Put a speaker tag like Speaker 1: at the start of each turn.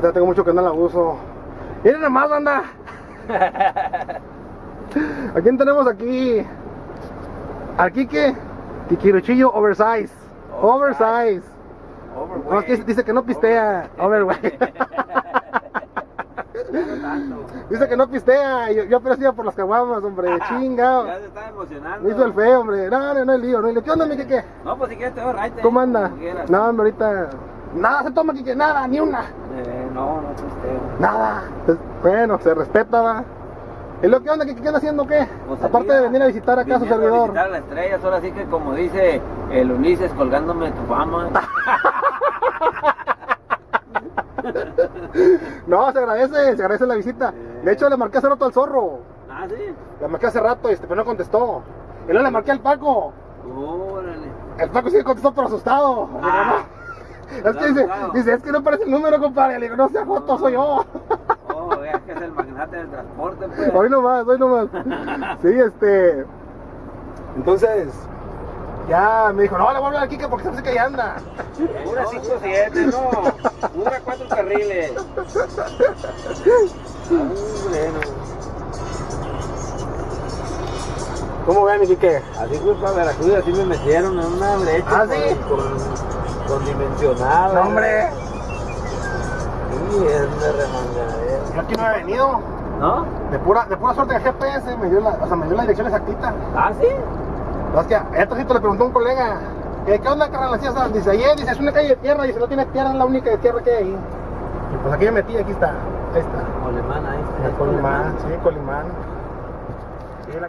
Speaker 1: Tengo mucho que no la uso. Miren nomás, banda. ¿A quién tenemos aquí? Al Kike. Kikiruchillo Oversize. Oversize. No, es que dice que no pistea. Overweight. Dice que no pistea. Yo, yo apenas iba por las caguamas, hombre. Chinga.
Speaker 2: Ya se está emocionando.
Speaker 1: Me hizo el feo, hombre. No, no, no hay lío, no hay lío. ¿Qué onda, mi Kike?
Speaker 2: No, pues si quieres te voy a.
Speaker 1: ¿Cómo anda?
Speaker 2: Como quieras.
Speaker 1: No, hombre, ahorita. Nada se toma, Kike. Nada, ni una.
Speaker 2: Eh, no, no pisteo.
Speaker 1: Nada. Pues, bueno, se respeta, va. ¿Y lo que onda? ¿Qué, qué anda haciendo qué?
Speaker 2: Pues
Speaker 1: Aparte de venir a visitar acá a su
Speaker 2: viniendo a
Speaker 1: servidor.
Speaker 2: visitar las estrellas, ahora sí que como dice el Ulises colgándome tu fama.
Speaker 1: No, se agradece, se agradece la visita. De hecho, le marqué hace rato al zorro.
Speaker 2: ah, sí.
Speaker 1: Le marqué hace rato, este, pero no contestó. Y luego le marqué al Paco.
Speaker 2: Órale.
Speaker 1: El Paco sí contestó, pero asustado.
Speaker 2: Ah.
Speaker 1: Es que dice, dice, es que no aparece el número, compadre. Le digo, no sea foto, soy yo.
Speaker 2: Oh, es que es el magnate del transporte, pues.
Speaker 1: Hoy nomás, hoy nomás. Sí, este. Entonces, ya me dijo, no, le voy a hablar al Kike porque se que ahí anda.
Speaker 2: Una 5-7, no. Una 4 carriles.
Speaker 1: ¿Cómo ven, mi Kike?
Speaker 2: Así fue para Veracruz, así me metieron en una brecha
Speaker 1: ¿Ah, sí?
Speaker 2: con, con dimensional.
Speaker 1: No, hombre.
Speaker 2: Sí, es de remangadera.
Speaker 1: Yo aquí no he venido.
Speaker 2: ¿No?
Speaker 1: De pura, de pura suerte el GPS me dio la, o sea, me dio la dirección exactita.
Speaker 2: ¿Ah, sí?
Speaker 1: Es que a este ratito le preguntó a un colega, ¿qué, qué onda, carnal? Dice, ayer, dice, es una calle de tierra, si no tiene tierra, es la única de tierra que hay ahí. Y pues aquí me metí, aquí está, ahí está.
Speaker 2: Colemán, ahí está.
Speaker 1: Colimán, sí, Colimán. Sí, la